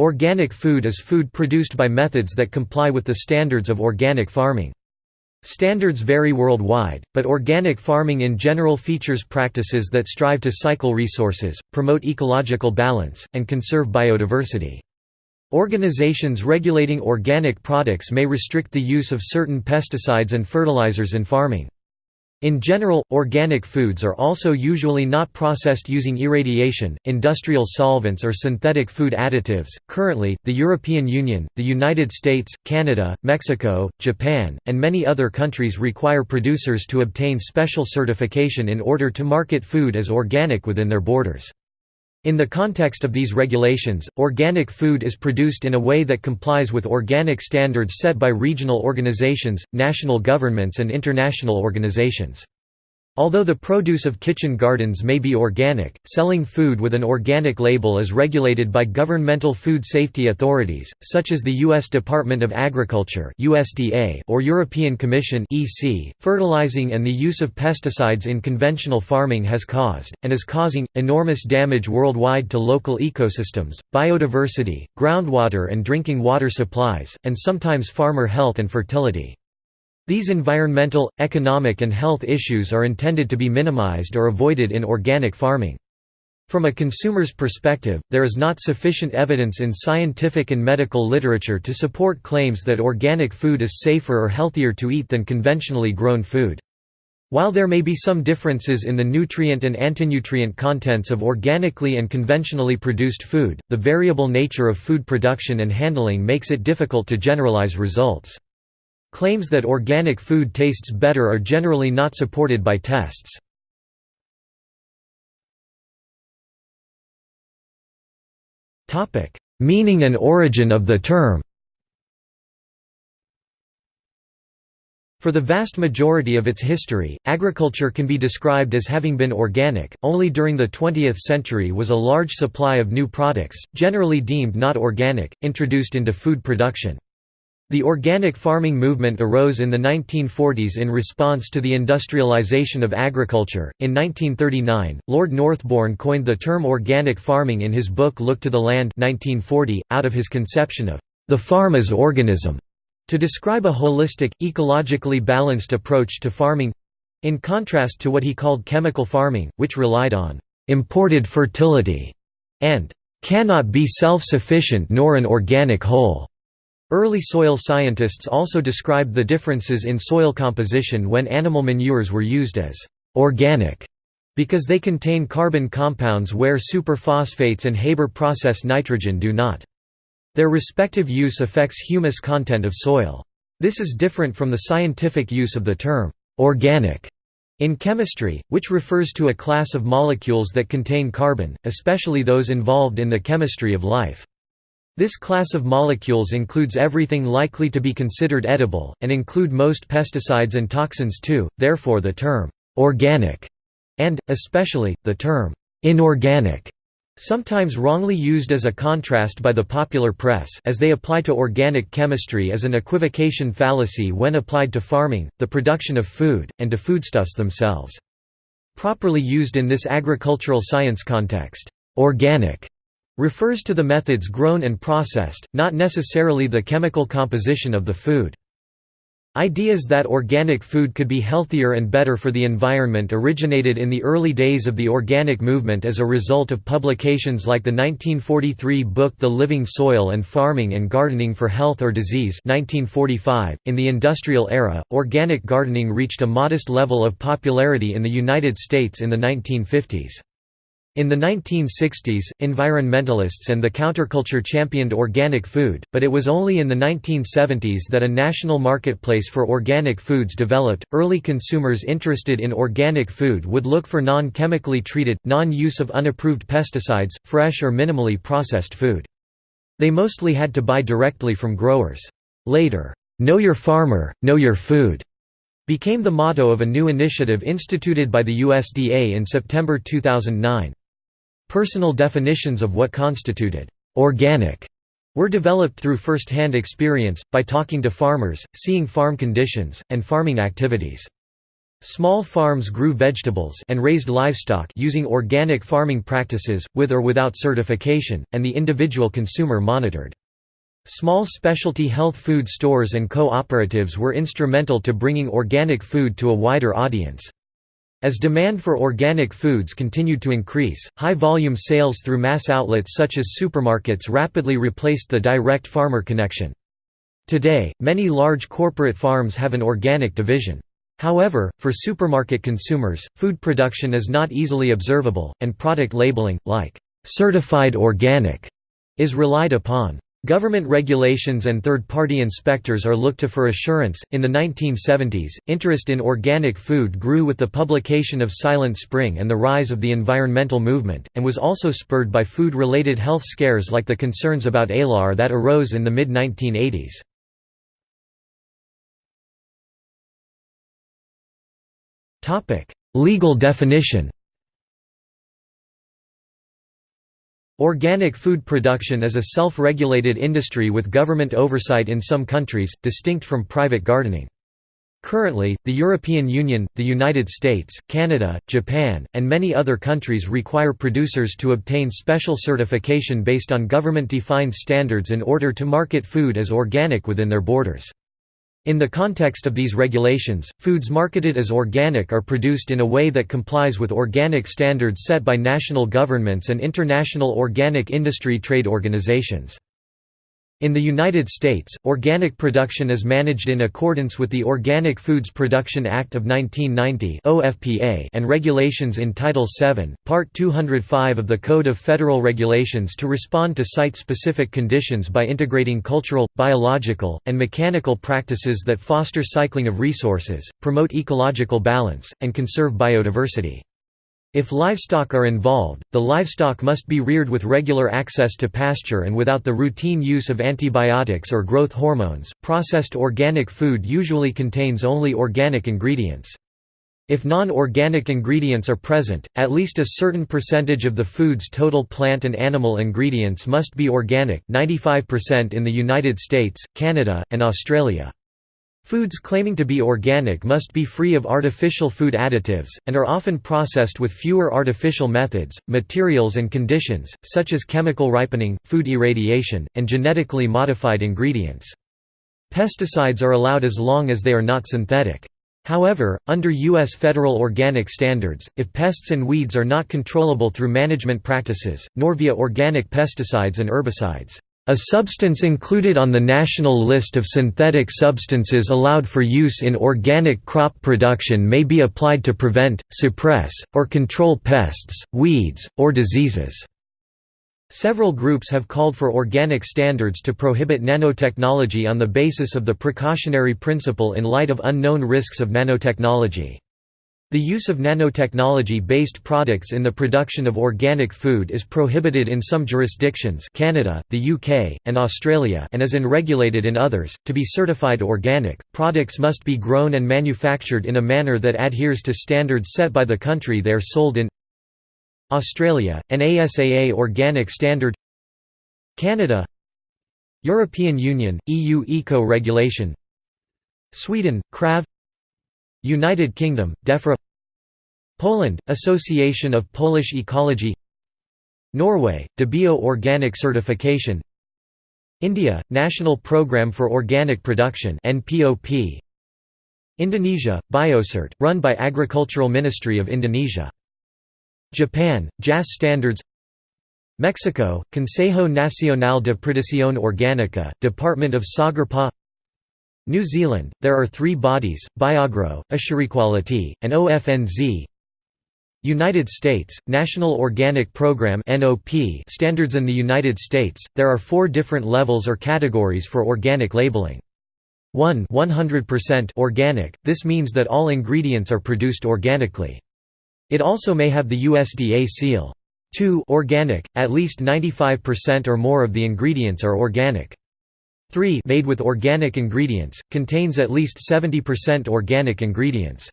Organic food is food produced by methods that comply with the standards of organic farming. Standards vary worldwide, but organic farming in general features practices that strive to cycle resources, promote ecological balance, and conserve biodiversity. Organizations regulating organic products may restrict the use of certain pesticides and fertilizers in farming. In general, organic foods are also usually not processed using irradiation, industrial solvents, or synthetic food additives. Currently, the European Union, the United States, Canada, Mexico, Japan, and many other countries require producers to obtain special certification in order to market food as organic within their borders. In the context of these regulations, organic food is produced in a way that complies with organic standards set by regional organizations, national governments and international organizations. Although the produce of kitchen gardens may be organic, selling food with an organic label is regulated by governmental food safety authorities, such as the U.S. Department of Agriculture (USDA) or European Commission (EC). Fertilizing and the use of pesticides in conventional farming has caused and is causing enormous damage worldwide to local ecosystems, biodiversity, groundwater and drinking water supplies, and sometimes farmer health and fertility. These environmental, economic and health issues are intended to be minimized or avoided in organic farming. From a consumer's perspective, there is not sufficient evidence in scientific and medical literature to support claims that organic food is safer or healthier to eat than conventionally grown food. While there may be some differences in the nutrient and antinutrient contents of organically and conventionally produced food, the variable nature of food production and handling makes it difficult to generalize results. Claims that organic food tastes better are generally not supported by tests. Meaning and origin of the term For the vast majority of its history, agriculture can be described as having been organic, only during the 20th century was a large supply of new products, generally deemed not organic, introduced into food production. The organic farming movement arose in the 1940s in response to the industrialization of agriculture. In 1939, Lord Northbourne coined the term organic farming in his book Look to the Land 1940, out of his conception of the farm as organism, to describe a holistic, ecologically balanced approach to farming in contrast to what he called chemical farming, which relied on imported fertility and cannot be self-sufficient nor an organic whole. Early soil scientists also described the differences in soil composition when animal manures were used as «organic» because they contain carbon compounds where superphosphates and Haber process nitrogen do not. Their respective use affects humus content of soil. This is different from the scientific use of the term «organic» in chemistry, which refers to a class of molecules that contain carbon, especially those involved in the chemistry of life. This class of molecules includes everything likely to be considered edible, and include most pesticides and toxins too, therefore the term «organic» and, especially, the term «inorganic» sometimes wrongly used as a contrast by the popular press as they apply to organic chemistry as an equivocation fallacy when applied to farming, the production of food, and to foodstuffs themselves. Properly used in this agricultural science context, organic refers to the methods grown and processed, not necessarily the chemical composition of the food. Ideas that organic food could be healthier and better for the environment originated in the early days of the organic movement as a result of publications like the 1943 book The Living Soil and Farming and Gardening for Health or Disease 1945. .In the industrial era, organic gardening reached a modest level of popularity in the United States in the 1950s. In the 1960s, environmentalists and the counterculture championed organic food, but it was only in the 1970s that a national marketplace for organic foods developed. Early consumers interested in organic food would look for non chemically treated, non use of unapproved pesticides, fresh or minimally processed food. They mostly had to buy directly from growers. Later, Know Your Farmer, Know Your Food became the motto of a new initiative instituted by the USDA in September 2009. Personal definitions of what constituted organic were developed through first-hand experience, by talking to farmers, seeing farm conditions, and farming activities. Small farms grew vegetables and raised livestock using organic farming practices, with or without certification, and the individual consumer monitored. Small specialty health food stores and cooperatives were instrumental to bringing organic food to a wider audience. As demand for organic foods continued to increase, high-volume sales through mass outlets such as supermarkets rapidly replaced the direct farmer connection. Today, many large corporate farms have an organic division. However, for supermarket consumers, food production is not easily observable, and product labeling, like, "'certified organic' is relied upon. Government regulations and third-party inspectors are looked to for assurance. In the 1970s, interest in organic food grew with the publication of Silent Spring and the rise of the environmental movement, and was also spurred by food-related health scares like the concerns about ALAR that arose in the mid-1980s. Topic: Legal definition Organic food production is a self-regulated industry with government oversight in some countries, distinct from private gardening. Currently, the European Union, the United States, Canada, Japan, and many other countries require producers to obtain special certification based on government-defined standards in order to market food as organic within their borders. In the context of these regulations, foods marketed as organic are produced in a way that complies with organic standards set by national governments and international organic industry trade organizations. In the United States, organic production is managed in accordance with the Organic Foods Production Act of 1990 (OFPA) and regulations in Title VII, Part 205 of the Code of Federal Regulations to respond to site-specific conditions by integrating cultural, biological, and mechanical practices that foster cycling of resources, promote ecological balance, and conserve biodiversity. If livestock are involved, the livestock must be reared with regular access to pasture and without the routine use of antibiotics or growth hormones. Processed organic food usually contains only organic ingredients. If non-organic ingredients are present, at least a certain percentage of the food's total plant and animal ingredients must be organic 95% in the United States, Canada, and Australia. Foods claiming to be organic must be free of artificial food additives, and are often processed with fewer artificial methods, materials and conditions, such as chemical ripening, food irradiation, and genetically modified ingredients. Pesticides are allowed as long as they are not synthetic. However, under U.S. federal organic standards, if pests and weeds are not controllable through management practices, nor via organic pesticides and herbicides, a substance included on the national list of synthetic substances allowed for use in organic crop production may be applied to prevent, suppress, or control pests, weeds, or diseases. Several groups have called for organic standards to prohibit nanotechnology on the basis of the precautionary principle in light of unknown risks of nanotechnology. The use of nanotechnology-based products in the production of organic food is prohibited in some jurisdictions Canada, the UK, and Australia and is unregulated in others. To be certified organic, products must be grown and manufactured in a manner that adheres to standards set by the country they are sold in. Australia, an ASAA organic standard. Canada European Union, EU Eco Regulation Sweden, KRAV United Kingdom, DEFRA Poland, Association of Polish Ecology Norway, DeBio Organic Certification India, National Programme for Organic Production. Indonesia, Biocert, run by Agricultural Ministry of Indonesia. Japan, JAS Standards Mexico, Consejo Nacional de Producción Orgánica, Department of Sagarpa New Zealand, there are three bodies, Biogro, AsureQuality, and OFNZ United States, National Organic Program standards in the United States, there are four different levels or categories for organic labeling. 1 100% organic, this means that all ingredients are produced organically. It also may have the USDA seal. 2 organic, at least 95% or more of the ingredients are organic. 3 made with organic ingredients, contains at least 70% organic ingredients.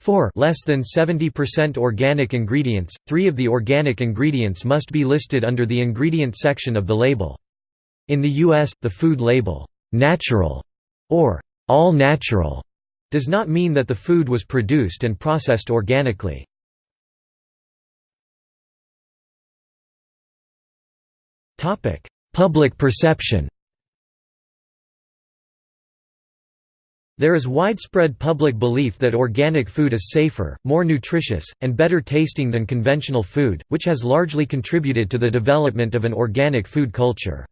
4 less than 70% organic ingredients, three of the organic ingredients must be listed under the ingredient section of the label. In the U.S., the food label, "'natural' or "'all natural' does not mean that the food was produced and processed organically. Public perception There is widespread public belief that organic food is safer, more nutritious, and better tasting than conventional food, which has largely contributed to the development of an organic food culture.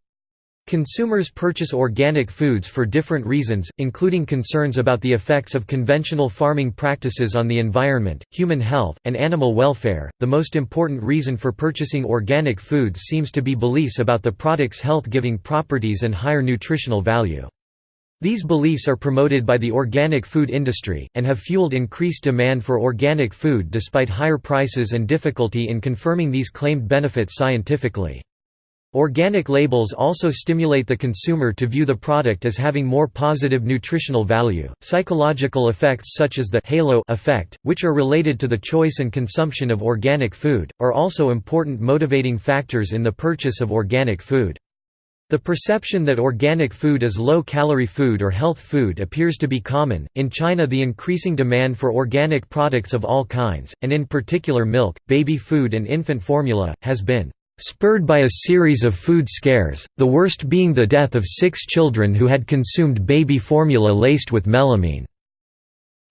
Consumers purchase organic foods for different reasons, including concerns about the effects of conventional farming practices on the environment, human health, and animal welfare. The most important reason for purchasing organic foods seems to be beliefs about the product's health giving properties and higher nutritional value. These beliefs are promoted by the organic food industry, and have fueled increased demand for organic food despite higher prices and difficulty in confirming these claimed benefits scientifically. Organic labels also stimulate the consumer to view the product as having more positive nutritional value. Psychological effects such as the halo effect, which are related to the choice and consumption of organic food, are also important motivating factors in the purchase of organic food. The perception that organic food is low-calorie food or health food appears to be common. In China, the increasing demand for organic products of all kinds, and in particular milk, baby food and infant formula, has been spurred by a series of food scares, the worst being the death of six children who had consumed baby formula laced with melamine.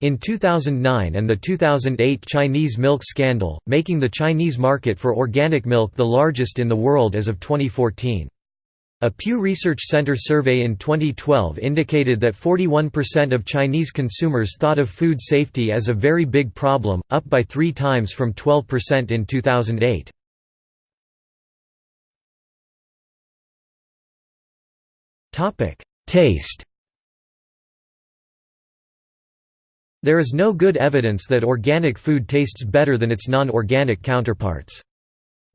In 2009 and the 2008 Chinese milk scandal, making the Chinese market for organic milk the largest in the world as of 2014. A Pew Research Center survey in 2012 indicated that 41% of Chinese consumers thought of food safety as a very big problem, up by three times from 12% in 2008. Taste There is no good evidence that organic food tastes better than its non-organic counterparts.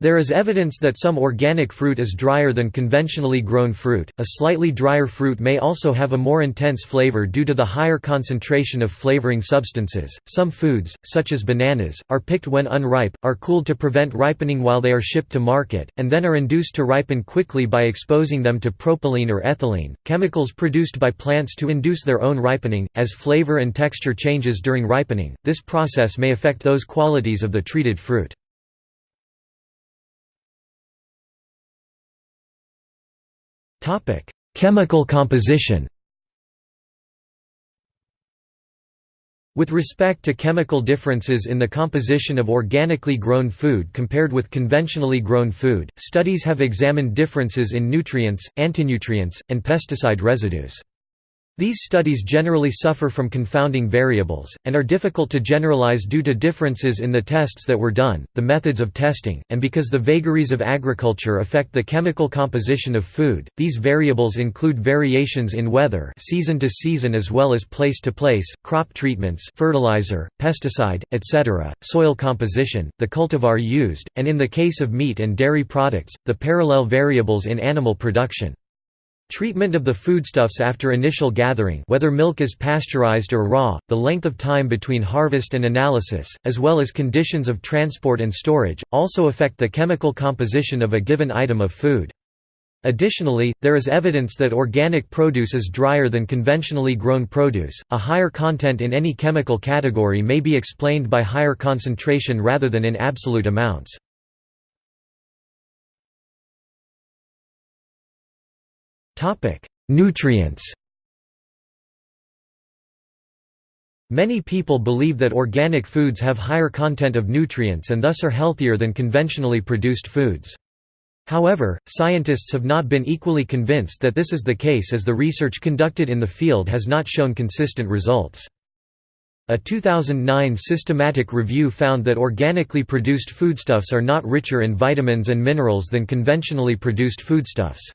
There is evidence that some organic fruit is drier than conventionally grown fruit. A slightly drier fruit may also have a more intense flavor due to the higher concentration of flavoring substances. Some foods, such as bananas, are picked when unripe, are cooled to prevent ripening while they are shipped to market, and then are induced to ripen quickly by exposing them to propylene or ethylene, chemicals produced by plants to induce their own ripening. As flavor and texture changes during ripening, this process may affect those qualities of the treated fruit. Topic: Chemical composition. With respect to chemical differences in the composition of organically grown food compared with conventionally grown food, studies have examined differences in nutrients, antinutrients, and pesticide residues. These studies generally suffer from confounding variables, and are difficult to generalize due to differences in the tests that were done, the methods of testing, and because the vagaries of agriculture affect the chemical composition of food. These variables include variations in weather season to season as well as place to place, crop treatments fertilizer, pesticide, etc., soil composition, the cultivar used, and in the case of meat and dairy products, the parallel variables in animal production. Treatment of the foodstuffs after initial gathering whether milk is pasteurized or raw, the length of time between harvest and analysis, as well as conditions of transport and storage, also affect the chemical composition of a given item of food. Additionally, there is evidence that organic produce is drier than conventionally grown produce. A higher content in any chemical category may be explained by higher concentration rather than in absolute amounts. Nutrients Many people believe that organic foods have higher content of nutrients and thus are healthier than conventionally produced foods. However, scientists have not been equally convinced that this is the case as the research conducted in the field has not shown consistent results. A 2009 systematic review found that organically produced foodstuffs are not richer in vitamins and minerals than conventionally produced foodstuffs.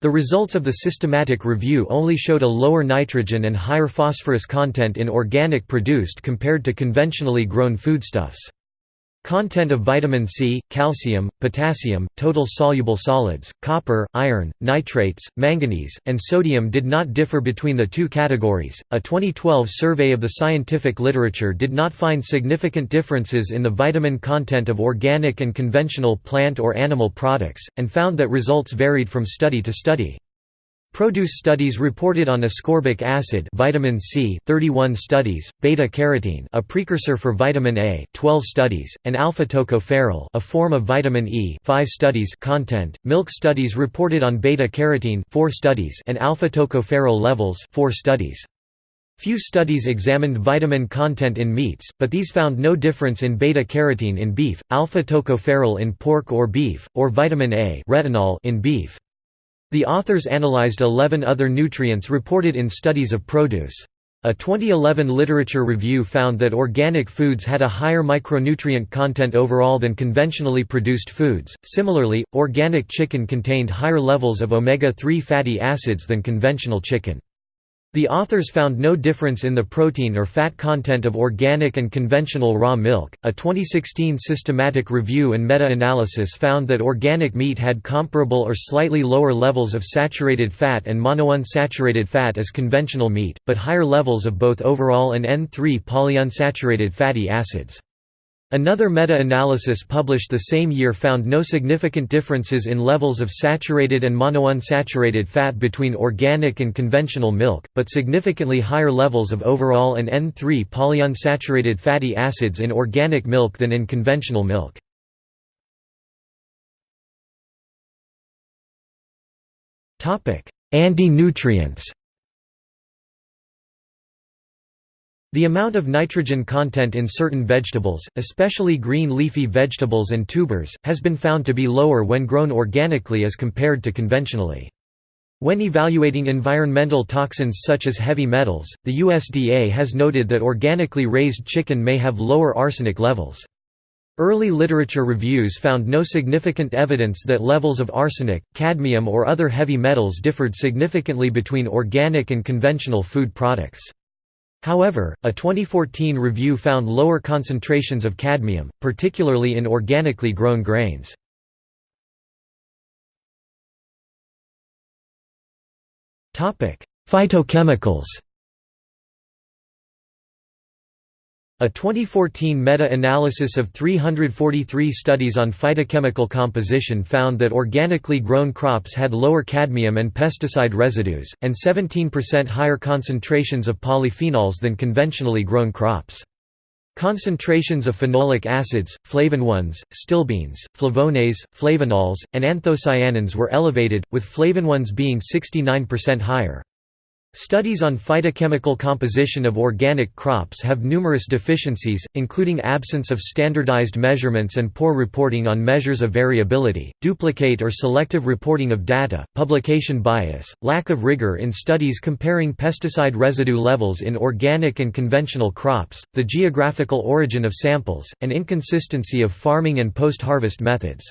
The results of the systematic review only showed a lower nitrogen and higher phosphorus content in organic produced compared to conventionally grown foodstuffs. Content of vitamin C, calcium, potassium, total soluble solids, copper, iron, nitrates, manganese, and sodium did not differ between the two categories. A 2012 survey of the scientific literature did not find significant differences in the vitamin content of organic and conventional plant or animal products, and found that results varied from study to study. Produce studies reported on ascorbic acid vitamin C 31 studies, beta-carotene a precursor for vitamin A 12 studies, and alpha-tocopherol a form of vitamin E 5 studies content. Milk studies reported on beta-carotene 4 studies and alpha-tocopherol levels 4 studies. Few studies examined vitamin content in meats, but these found no difference in beta-carotene in beef, alpha-tocopherol in pork or beef, or vitamin A retinol in beef. The authors analyzed 11 other nutrients reported in studies of produce. A 2011 literature review found that organic foods had a higher micronutrient content overall than conventionally produced foods. Similarly, organic chicken contained higher levels of omega 3 fatty acids than conventional chicken. The authors found no difference in the protein or fat content of organic and conventional raw milk. A 2016 systematic review and meta analysis found that organic meat had comparable or slightly lower levels of saturated fat and monounsaturated fat as conventional meat, but higher levels of both overall and N3 polyunsaturated fatty acids. Another meta-analysis published the same year found no significant differences in levels of saturated and monounsaturated fat between organic and conventional milk, but significantly higher levels of overall and N3 polyunsaturated fatty acids in organic milk than in conventional milk. Anti-nutrients The amount of nitrogen content in certain vegetables, especially green leafy vegetables and tubers, has been found to be lower when grown organically as compared to conventionally. When evaluating environmental toxins such as heavy metals, the USDA has noted that organically raised chicken may have lower arsenic levels. Early literature reviews found no significant evidence that levels of arsenic, cadmium or other heavy metals differed significantly between organic and conventional food products. However, a 2014 review found lower concentrations of cadmium, particularly in organically grown grains. Phytochemicals A 2014 meta-analysis of 343 studies on phytochemical composition found that organically grown crops had lower cadmium and pesticide residues, and 17% higher concentrations of polyphenols than conventionally grown crops. Concentrations of phenolic acids, flavonoids, stilbenes, flavones, flavonols, and anthocyanins were elevated, with flavonoids being 69% higher. Studies on phytochemical composition of organic crops have numerous deficiencies, including absence of standardized measurements and poor reporting on measures of variability, duplicate or selective reporting of data, publication bias, lack of rigor in studies comparing pesticide residue levels in organic and conventional crops, the geographical origin of samples, and inconsistency of farming and post-harvest methods.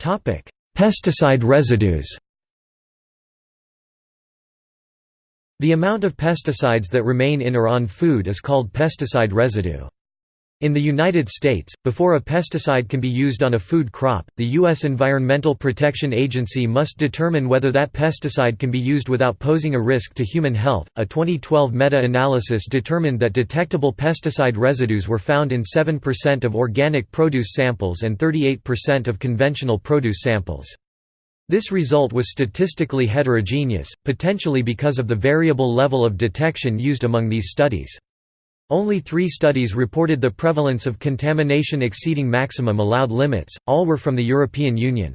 Topic: Pesticide residues The amount of pesticides that remain in or on food is called pesticide residue. In the United States, before a pesticide can be used on a food crop, the U.S. Environmental Protection Agency must determine whether that pesticide can be used without posing a risk to human health. A 2012 meta analysis determined that detectable pesticide residues were found in 7% of organic produce samples and 38% of conventional produce samples. This result was statistically heterogeneous, potentially because of the variable level of detection used among these studies. Only three studies reported the prevalence of contamination exceeding maximum allowed limits, all were from the European Union.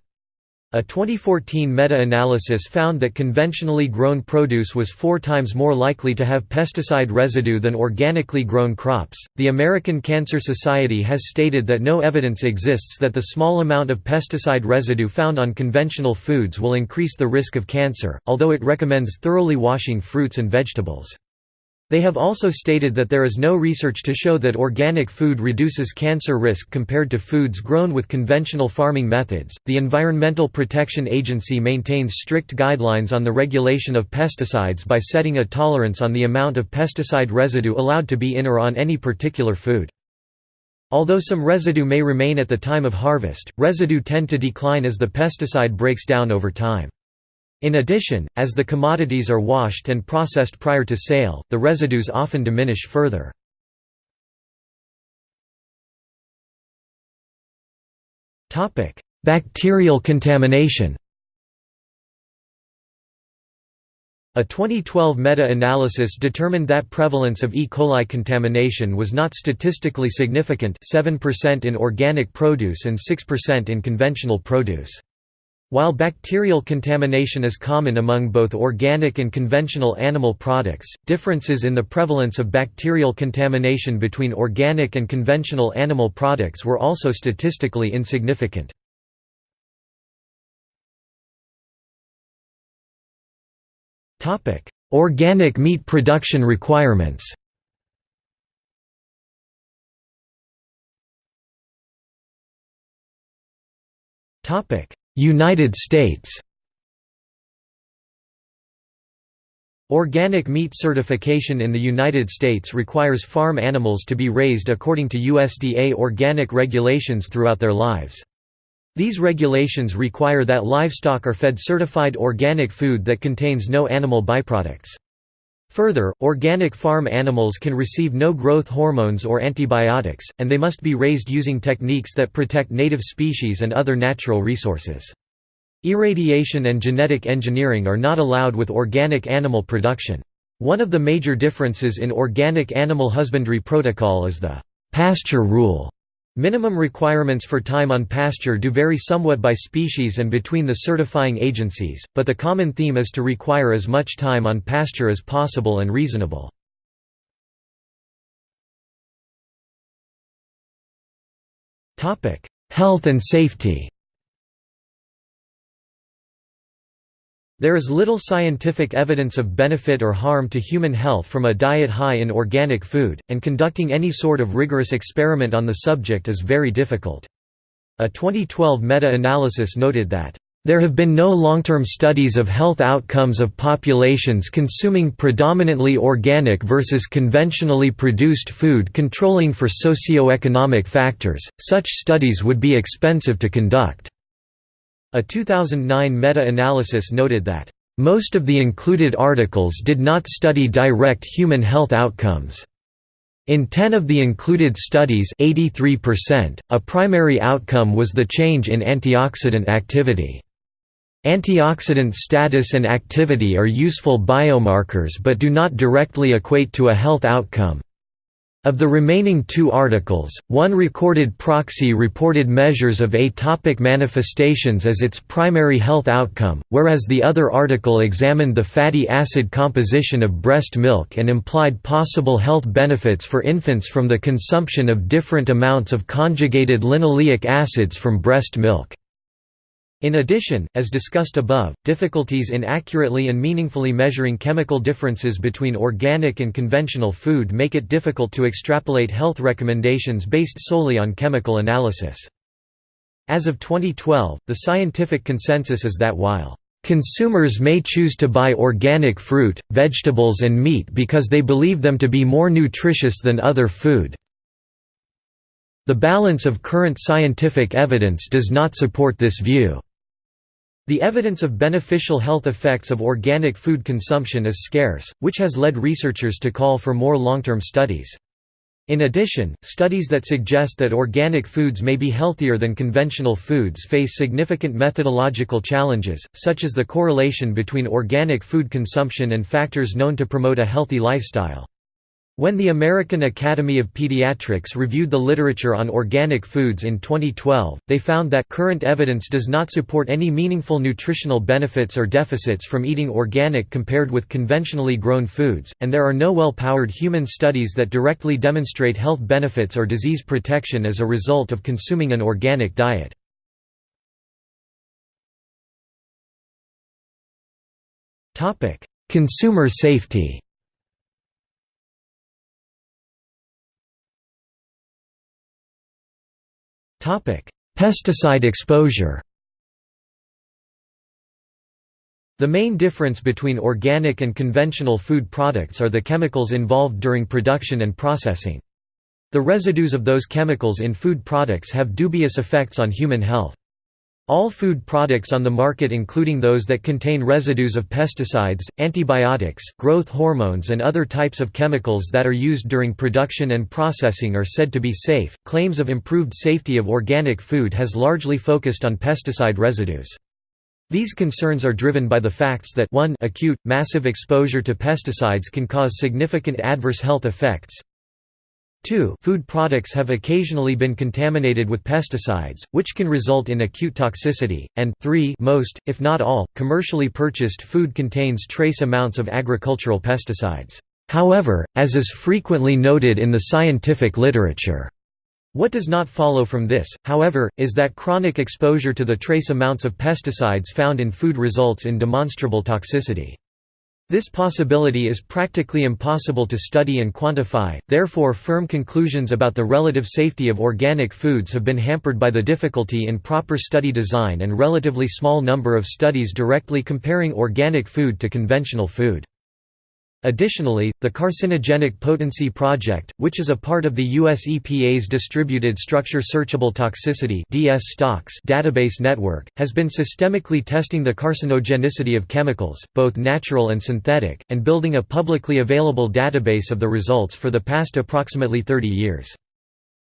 A 2014 meta-analysis found that conventionally grown produce was four times more likely to have pesticide residue than organically grown crops. The American Cancer Society has stated that no evidence exists that the small amount of pesticide residue found on conventional foods will increase the risk of cancer, although it recommends thoroughly washing fruits and vegetables. They have also stated that there is no research to show that organic food reduces cancer risk compared to foods grown with conventional farming methods. The Environmental Protection Agency maintains strict guidelines on the regulation of pesticides by setting a tolerance on the amount of pesticide residue allowed to be in or on any particular food. Although some residue may remain at the time of harvest, residue tend to decline as the pesticide breaks down over time. In addition, as the commodities are washed and processed prior to sale, the residues often diminish further. Bacterial contamination A 2012 meta-analysis determined that prevalence of E. coli contamination was not statistically significant 7% in organic produce and 6% in conventional produce. While bacterial contamination is common among both organic and conventional animal products, differences in the prevalence of bacterial contamination between organic and conventional animal products were also statistically insignificant. Organic meat production requirements. Topic: United States. Organic meat certification in the United States requires farm animals to be raised according to USDA organic regulations throughout their lives. These regulations require that livestock are fed certified organic food that contains no animal byproducts. Further, organic farm animals can receive no growth hormones or antibiotics, and they must be raised using techniques that protect native species and other natural resources. Irradiation and genetic engineering are not allowed with organic animal production. One of the major differences in organic animal husbandry protocol is the pasture rule Minimum requirements for time on pasture do vary somewhat by species and between the certifying agencies, but the common theme is to require as much time on pasture as possible and reasonable. Health and safety There is little scientific evidence of benefit or harm to human health from a diet high in organic food, and conducting any sort of rigorous experiment on the subject is very difficult. A 2012 meta-analysis noted that, "...there have been no long-term studies of health outcomes of populations consuming predominantly organic versus conventionally produced food controlling for socio-economic factors, such studies would be expensive to conduct." A 2009 meta-analysis noted that, "...most of the included articles did not study direct human health outcomes." In 10 of the included studies 83%, a primary outcome was the change in antioxidant activity. Antioxidant status and activity are useful biomarkers but do not directly equate to a health outcome. Of the remaining two articles, one recorded proxy reported measures of atopic manifestations as its primary health outcome, whereas the other article examined the fatty acid composition of breast milk and implied possible health benefits for infants from the consumption of different amounts of conjugated linoleic acids from breast milk. In addition, as discussed above, difficulties in accurately and meaningfully measuring chemical differences between organic and conventional food make it difficult to extrapolate health recommendations based solely on chemical analysis. As of 2012, the scientific consensus is that while Consumers may choose to buy organic fruit, vegetables and meat because they believe them to be more nutritious than other food. The balance of current scientific evidence does not support this view. The evidence of beneficial health effects of organic food consumption is scarce, which has led researchers to call for more long-term studies. In addition, studies that suggest that organic foods may be healthier than conventional foods face significant methodological challenges, such as the correlation between organic food consumption and factors known to promote a healthy lifestyle. When the American Academy of Pediatrics reviewed the literature on organic foods in 2012, they found that current evidence does not support any meaningful nutritional benefits or deficits from eating organic compared with conventionally grown foods, and there are no well-powered human studies that directly demonstrate health benefits or disease protection as a result of consuming an organic diet. Consumer safety Pesticide exposure The main difference between organic and conventional food products are the chemicals involved during production and processing. The residues of those chemicals in food products have dubious effects on human health. All food products on the market including those that contain residues of pesticides, antibiotics, growth hormones and other types of chemicals that are used during production and processing are said to be safe. Claims of improved safety of organic food has largely focused on pesticide residues. These concerns are driven by the facts that 1 acute, massive exposure to pesticides can cause significant adverse health effects, 2 food products have occasionally been contaminated with pesticides, which can result in acute toxicity, and 3 most, if not all, commercially purchased food contains trace amounts of agricultural pesticides. However, as is frequently noted in the scientific literature, what does not follow from this, however, is that chronic exposure to the trace amounts of pesticides found in food results in demonstrable toxicity. This possibility is practically impossible to study and quantify, therefore firm conclusions about the relative safety of organic foods have been hampered by the difficulty in proper study design and relatively small number of studies directly comparing organic food to conventional food. Additionally, the Carcinogenic Potency Project, which is a part of the US EPA's Distributed Structure Searchable Toxicity database network, has been systemically testing the carcinogenicity of chemicals, both natural and synthetic, and building a publicly available database of the results for the past approximately 30 years.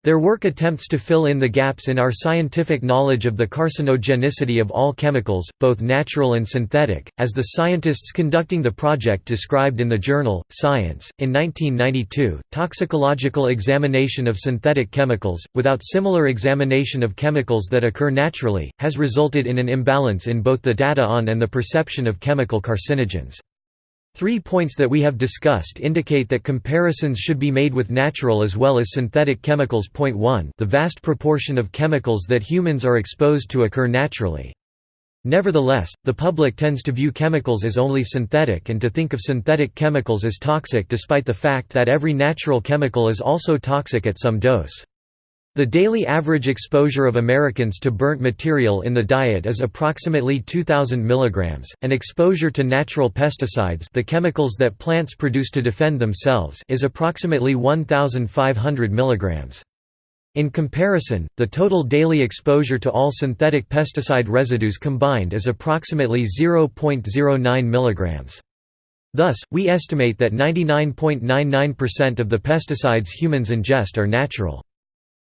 Their work attempts to fill in the gaps in our scientific knowledge of the carcinogenicity of all chemicals, both natural and synthetic, as the scientists conducting the project described in the journal, Science. In 1992, toxicological examination of synthetic chemicals, without similar examination of chemicals that occur naturally, has resulted in an imbalance in both the data on and the perception of chemical carcinogens. Three points that we have discussed indicate that comparisons should be made with natural as well as synthetic chemicals. Point 1 The vast proportion of chemicals that humans are exposed to occur naturally. Nevertheless, the public tends to view chemicals as only synthetic and to think of synthetic chemicals as toxic despite the fact that every natural chemical is also toxic at some dose. The daily average exposure of Americans to burnt material in the diet is approximately 2000 mg, and exposure to natural pesticides, the chemicals that plants produce to defend themselves, is approximately 1500 mg. In comparison, the total daily exposure to all synthetic pesticide residues combined is approximately 0.09 mg. Thus, we estimate that 99.99% of the pesticides humans ingest are natural.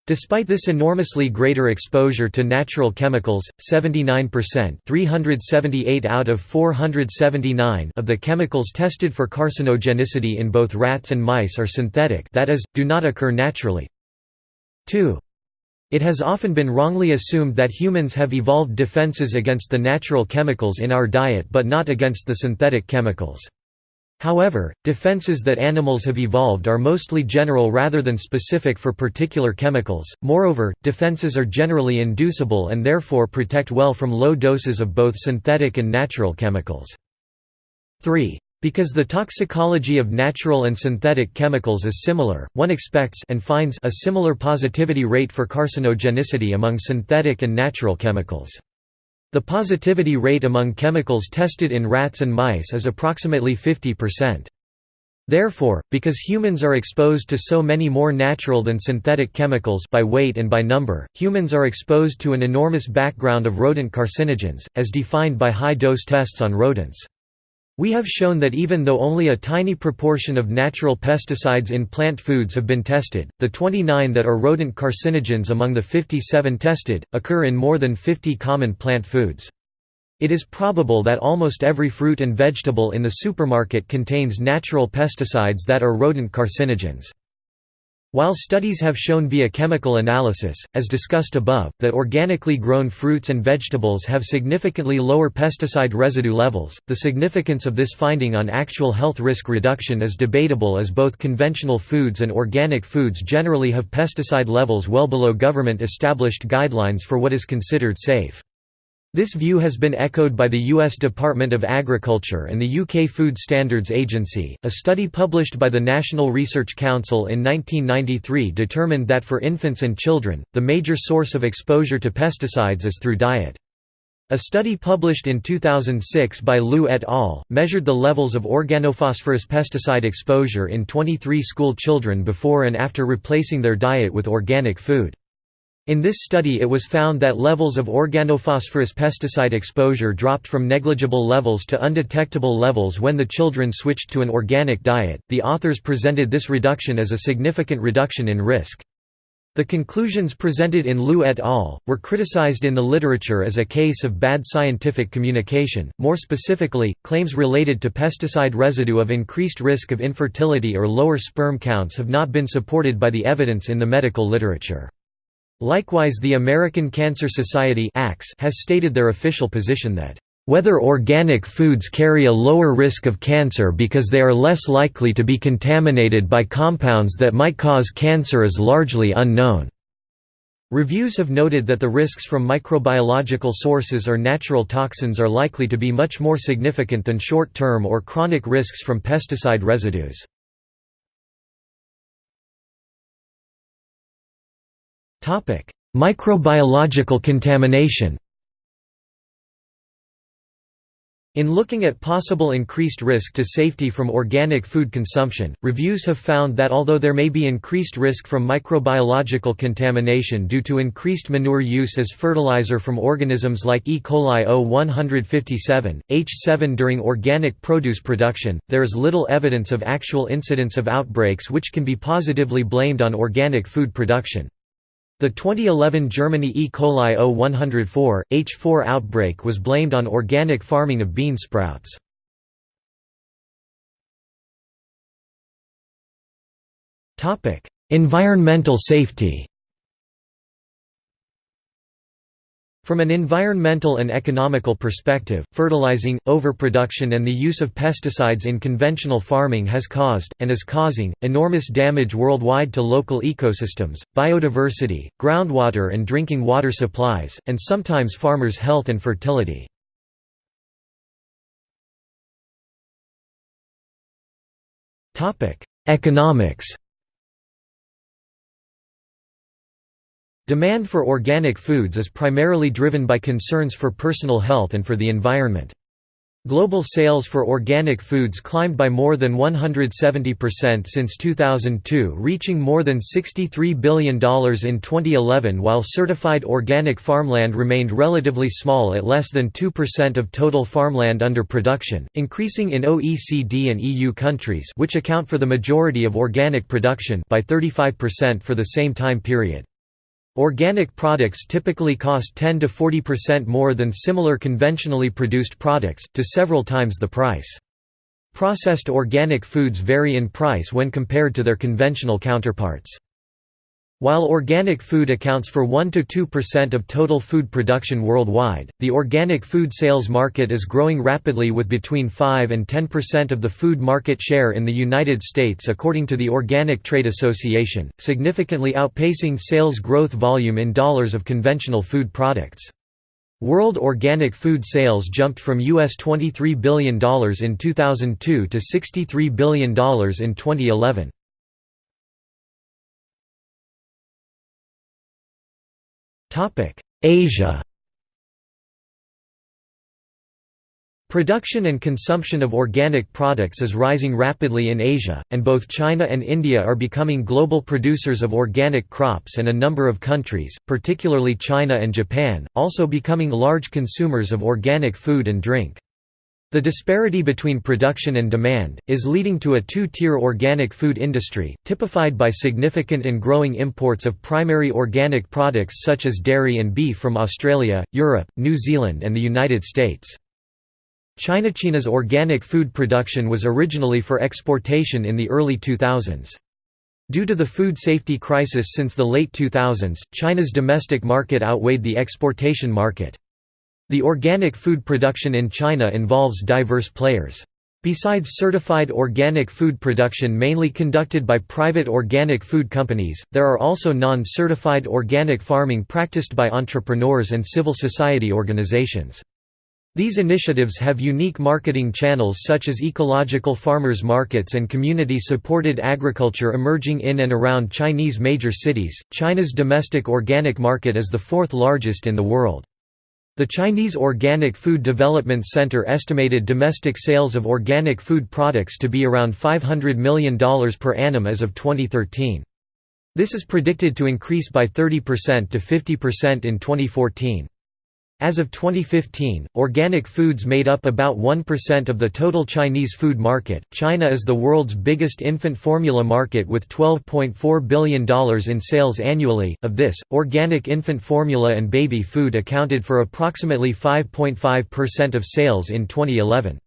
Despite this enormously greater exposure to natural chemicals, 79% 378 out of 479 of the chemicals tested for carcinogenicity in both rats and mice are synthetic that is, do not occur naturally. 2. It has often been wrongly assumed that humans have evolved defenses against the natural chemicals in our diet but not against the synthetic chemicals. However, defenses that animals have evolved are mostly general rather than specific for particular chemicals, moreover, defenses are generally inducible and therefore protect well from low doses of both synthetic and natural chemicals. 3. Because the toxicology of natural and synthetic chemicals is similar, one expects and finds a similar positivity rate for carcinogenicity among synthetic and natural chemicals. The positivity rate among chemicals tested in rats and mice is approximately 50%. Therefore, because humans are exposed to so many more natural than synthetic chemicals by weight and by number, humans are exposed to an enormous background of rodent carcinogens, as defined by high-dose tests on rodents. We have shown that even though only a tiny proportion of natural pesticides in plant foods have been tested, the 29 that are rodent carcinogens among the 57 tested, occur in more than 50 common plant foods. It is probable that almost every fruit and vegetable in the supermarket contains natural pesticides that are rodent carcinogens. While studies have shown via chemical analysis, as discussed above, that organically grown fruits and vegetables have significantly lower pesticide residue levels, the significance of this finding on actual health risk reduction is debatable as both conventional foods and organic foods generally have pesticide levels well below government-established guidelines for what is considered safe. This view has been echoed by the U.S. Department of Agriculture and the UK Food Standards Agency. A study published by the National Research Council in 1993 determined that for infants and children, the major source of exposure to pesticides is through diet. A study published in 2006 by Liu et al. measured the levels of organophosphorus pesticide exposure in 23 school children before and after replacing their diet with organic food. In this study it was found that levels of organophosphorus pesticide exposure dropped from negligible levels to undetectable levels when the children switched to an organic diet. The authors presented this reduction as a significant reduction in risk. The conclusions presented in Liu et al. were criticized in the literature as a case of bad scientific communication, more specifically, claims related to pesticide residue of increased risk of infertility or lower sperm counts have not been supported by the evidence in the medical literature. Likewise the American Cancer Society has stated their official position that whether organic foods carry a lower risk of cancer because they are less likely to be contaminated by compounds that might cause cancer is largely unknown. Reviews have noted that the risks from microbiological sources or natural toxins are likely to be much more significant than short-term or chronic risks from pesticide residues. Microbiological contamination In looking at possible increased risk to safety from organic food consumption, reviews have found that although there may be increased risk from microbiological contamination due to increased manure use as fertilizer from organisms like E. coli O157, H7 during organic produce production, there is little evidence of actual incidence of outbreaks which can be positively blamed on organic food production. The 2011 Germany E. coli O104, H4 outbreak was blamed on organic farming of bean sprouts. Environmental safety From an environmental and economical perspective, fertilizing, overproduction and the use of pesticides in conventional farming has caused, and is causing, enormous damage worldwide to local ecosystems, biodiversity, groundwater and drinking water supplies, and sometimes farmers' health and fertility. Economics Demand for organic foods is primarily driven by concerns for personal health and for the environment. Global sales for organic foods climbed by more than 170% since 2002 reaching more than $63 billion in 2011 while certified organic farmland remained relatively small at less than 2% of total farmland under production, increasing in OECD and EU countries which account for the majority of organic production by 35% for the same time period. Organic products typically cost 10 to 40% more than similar conventionally produced products, to several times the price. Processed organic foods vary in price when compared to their conventional counterparts. While organic food accounts for 1–2% of total food production worldwide, the organic food sales market is growing rapidly with between 5 and 10% of the food market share in the United States according to the Organic Trade Association, significantly outpacing sales growth volume in dollars of conventional food products. World organic food sales jumped from US $23 billion in 2002 to $63 billion in 2011. Asia Production and consumption of organic products is rising rapidly in Asia, and both China and India are becoming global producers of organic crops and a number of countries, particularly China and Japan, also becoming large consumers of organic food and drink. The disparity between production and demand, is leading to a two-tier organic food industry, typified by significant and growing imports of primary organic products such as dairy and beef from Australia, Europe, New Zealand and the United States. China China's organic food production was originally for exportation in the early 2000s. Due to the food safety crisis since the late 2000s, China's domestic market outweighed the exportation market. The organic food production in China involves diverse players. Besides certified organic food production mainly conducted by private organic food companies, there are also non-certified organic farming practiced by entrepreneurs and civil society organizations. These initiatives have unique marketing channels such as ecological farmers markets and community supported agriculture emerging in and around Chinese major cities. China's domestic organic market is the fourth largest in the world. The Chinese Organic Food Development Center estimated domestic sales of organic food products to be around $500 million per annum as of 2013. This is predicted to increase by 30% to 50% in 2014. As of 2015, organic foods made up about 1% of the total Chinese food market. China is the world's biggest infant formula market with $12.4 billion in sales annually. Of this, organic infant formula and baby food accounted for approximately 5.5% of sales in 2011.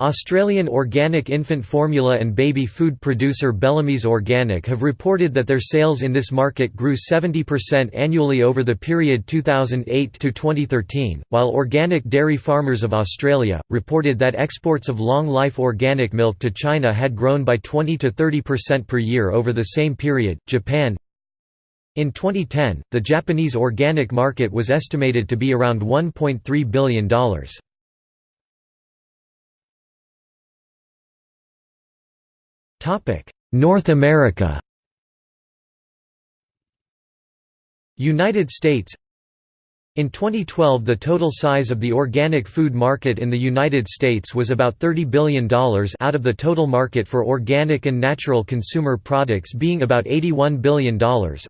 Australian organic infant formula and baby food producer Bellamy's Organic have reported that their sales in this market grew 70% annually over the period 2008 to 2013, while Organic Dairy Farmers of Australia reported that exports of long-life organic milk to China had grown by 20 to 30% per year over the same period. Japan in 2010, the Japanese organic market was estimated to be around $1.3 billion. North America. United States in 2012 the total size of the organic food market in the United States was about $30 billion out of the total market for organic and natural consumer products being about $81 billion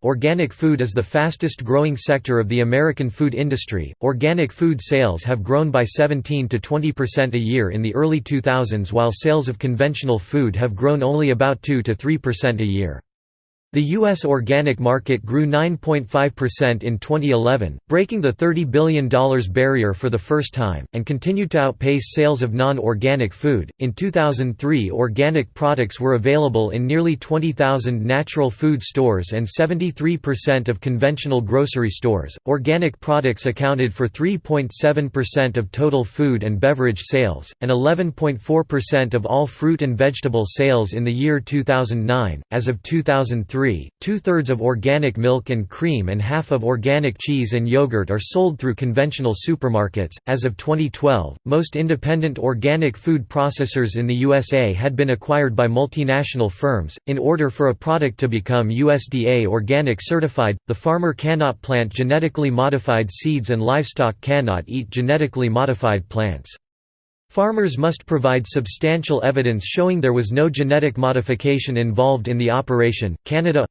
organic food is the fastest growing sector of the American food industry. Organic food sales have grown by 17 to 20% a year in the early 2000s while sales of conventional food have grown only about 2 to 3% a year. The U.S. organic market grew 9.5% in 2011, breaking the $30 billion barrier for the first time, and continued to outpace sales of non organic food. In 2003, organic products were available in nearly 20,000 natural food stores and 73% of conventional grocery stores. Organic products accounted for 3.7% of total food and beverage sales, and 11.4% of all fruit and vegetable sales in the year 2009. As of 2003, two-thirds of organic milk and cream and half of organic cheese and yogurt are sold through conventional supermarkets. As of 2012, most independent organic food processors in the USA had been acquired by multinational firms. In order for a product to become USDA organic certified, the farmer cannot plant genetically modified seeds and livestock cannot eat genetically modified plants. Farmers must provide substantial evidence showing there was no genetic modification involved in the operation. Canada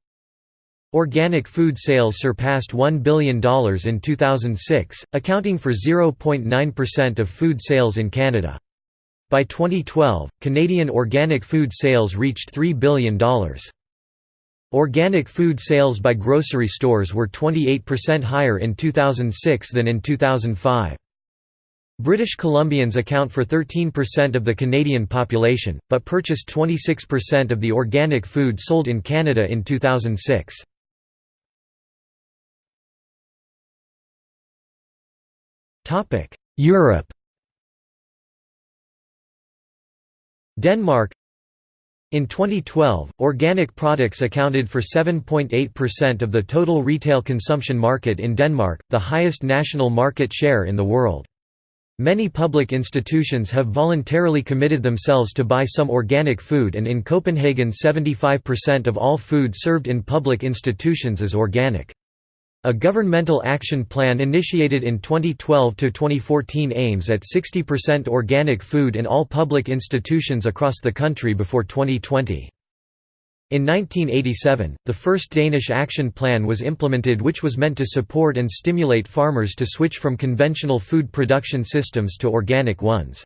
Organic food sales surpassed $1 billion in 2006, accounting for 0.9% of food sales in Canada. By 2012, Canadian organic food sales reached $3 billion. Organic food sales by grocery stores were 28% higher in 2006 than in 2005. British Columbians account for 13% of the Canadian population, but purchased 26% of the organic food sold in Canada in 2006. Europe Denmark in 2012, organic products accounted for 7.8% of the total retail consumption market in Denmark, the highest national market share in the world. Many public institutions have voluntarily committed themselves to buy some organic food and in Copenhagen 75% of all food served in public institutions is organic. A governmental action plan initiated in 2012–2014 aims at 60% organic food in all public institutions across the country before 2020. In 1987, the first Danish action plan was implemented which was meant to support and stimulate farmers to switch from conventional food production systems to organic ones.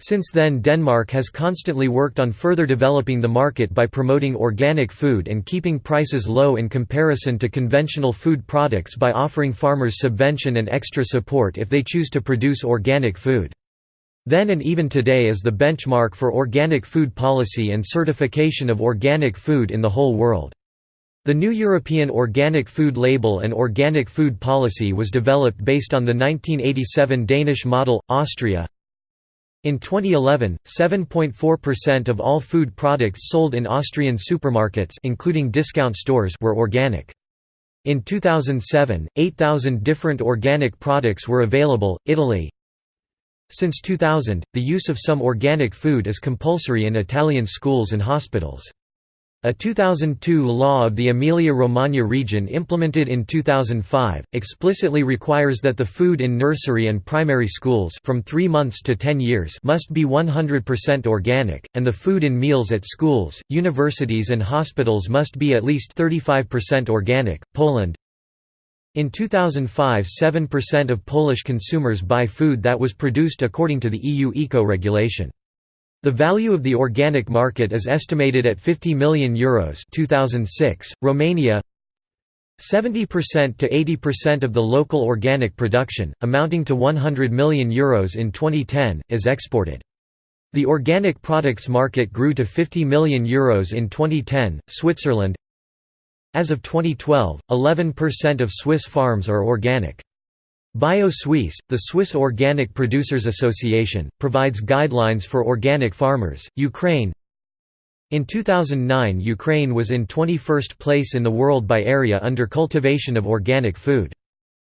Since then Denmark has constantly worked on further developing the market by promoting organic food and keeping prices low in comparison to conventional food products by offering farmers subvention and extra support if they choose to produce organic food. Then and even today is the benchmark for organic food policy and certification of organic food in the whole world. The new European Organic Food Label and Organic Food Policy was developed based on the 1987 Danish model, Austria. In 2011, 7.4% of all food products sold in Austrian supermarkets including discount stores were organic. In 2007, 8,000 different organic products were available. Italy, since 2000, the use of some organic food is compulsory in Italian schools and hospitals. A 2002 law of the Emilia-Romagna region implemented in 2005, explicitly requires that the food in nursery and primary schools from 3 months to 10 years must be 100% organic, and the food in meals at schools, universities and hospitals must be at least 35% organic. Poland In 2005 7% of Polish consumers buy food that was produced according to the EU eco-regulation. The value of the organic market is estimated at 50 million euros 2006. Romania 70% to 80% of the local organic production, amounting to 100 million euros in 2010, is exported. The organic products market grew to 50 million euros in 2010. Switzerland As of 2012, 11% of Swiss farms are organic. Bio Suisse, the Swiss Organic Producers Association, provides guidelines for organic farmers. Ukraine In 2009, Ukraine was in 21st place in the world by area under cultivation of organic food.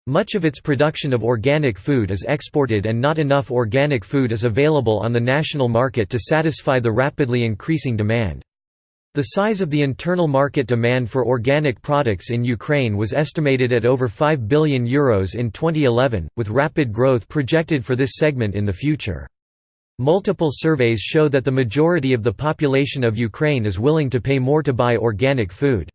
Much of its production of organic food is exported and not enough organic food is available on the national market to satisfy the rapidly increasing demand. The size of the internal market demand for organic products in Ukraine was estimated at over €5 billion Euros in 2011, with rapid growth projected for this segment in the future. Multiple surveys show that the majority of the population of Ukraine is willing to pay more to buy organic food.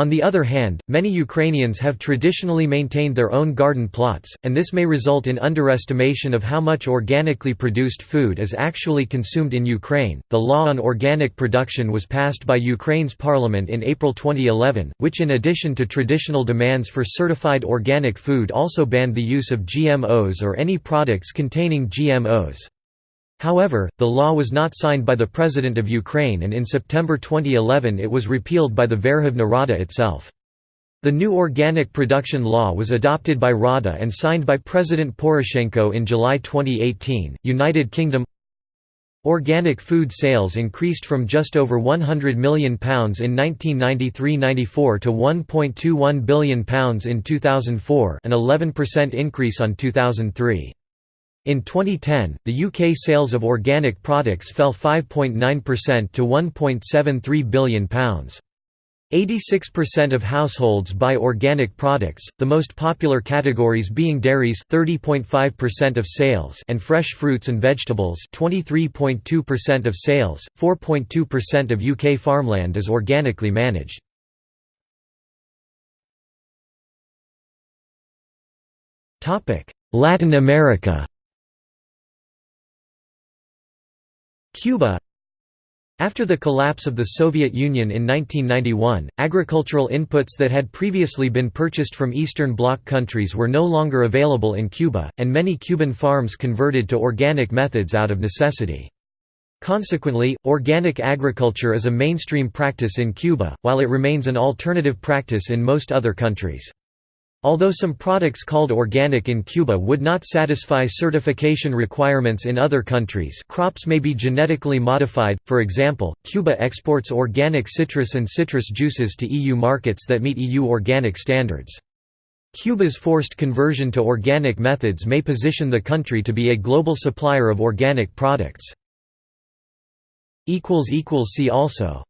On the other hand, many Ukrainians have traditionally maintained their own garden plots, and this may result in underestimation of how much organically produced food is actually consumed in Ukraine. The law on organic production was passed by Ukraine's parliament in April 2011, which, in addition to traditional demands for certified organic food, also banned the use of GMOs or any products containing GMOs. However, the law was not signed by the President of Ukraine and in September 2011 it was repealed by the Verkhovna Rada itself. The new organic production law was adopted by Rada and signed by President Poroshenko in July 2018. United Kingdom Organic food sales increased from just over £100 million in 1993–94 to £1.21 billion in 2004 an 11% increase on 2003. In 2010, the UK sales of organic products fell 5.9% to £1.73 billion. 86% of households buy organic products, the most popular categories being dairies 30.5% of sales and fresh fruits and vegetables 23.2% of sales. 4.2% of UK farmland is organically managed. Latin America Cuba After the collapse of the Soviet Union in 1991, agricultural inputs that had previously been purchased from Eastern Bloc countries were no longer available in Cuba, and many Cuban farms converted to organic methods out of necessity. Consequently, organic agriculture is a mainstream practice in Cuba, while it remains an alternative practice in most other countries. Although some products called organic in Cuba would not satisfy certification requirements in other countries crops may be genetically modified, for example, Cuba exports organic citrus and citrus juices to EU markets that meet EU organic standards. Cuba's forced conversion to organic methods may position the country to be a global supplier of organic products. See also